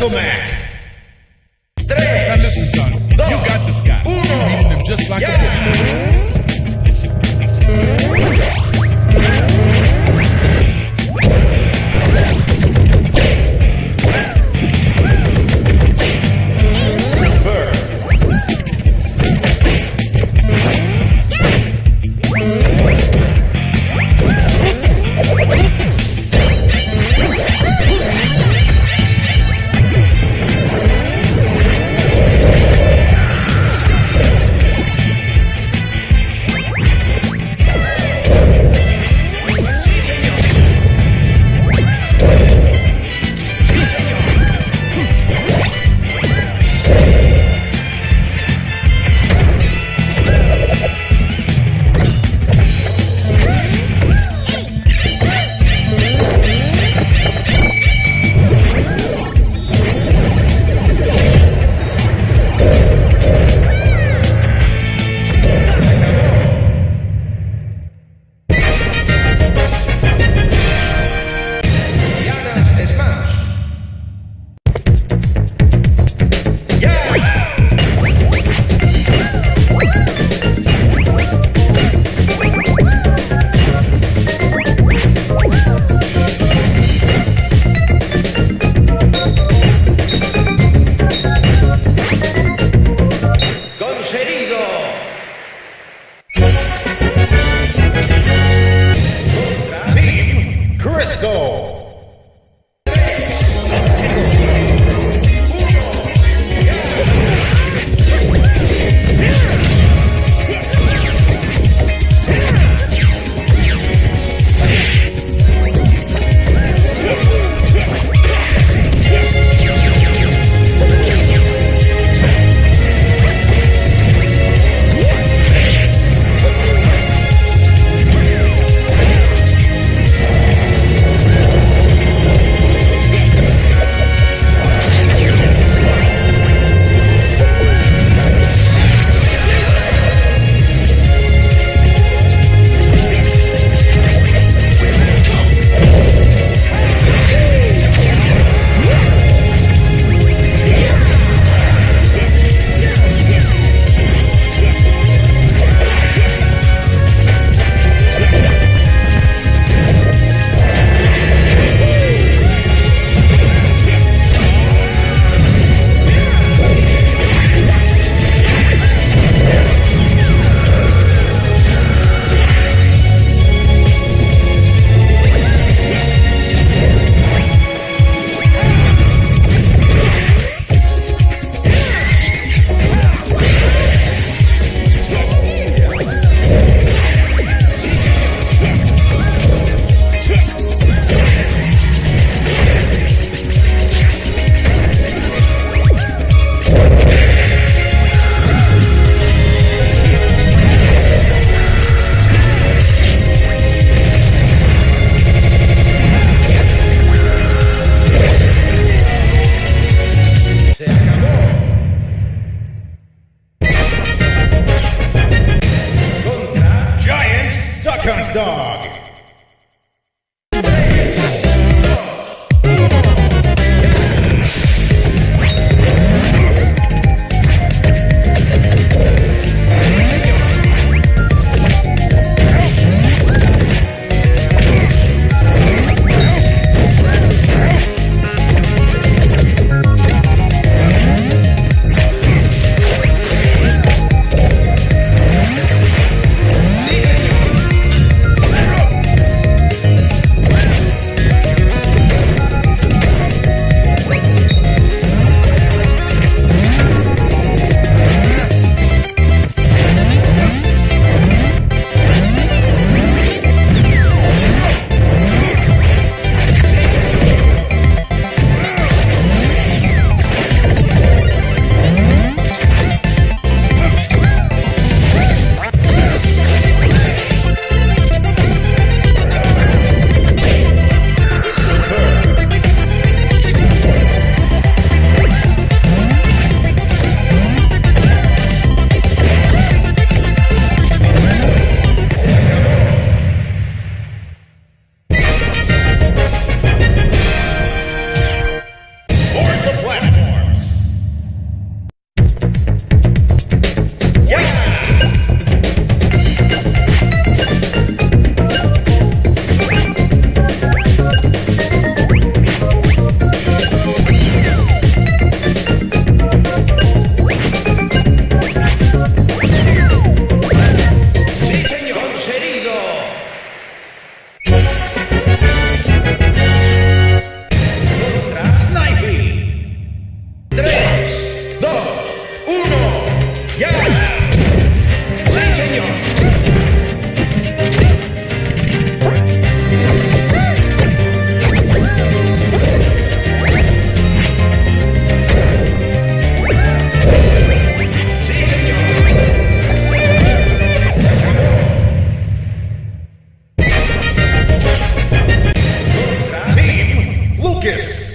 Little Mac. Now listen, son. You got this guy. You beating him just like a go. focus.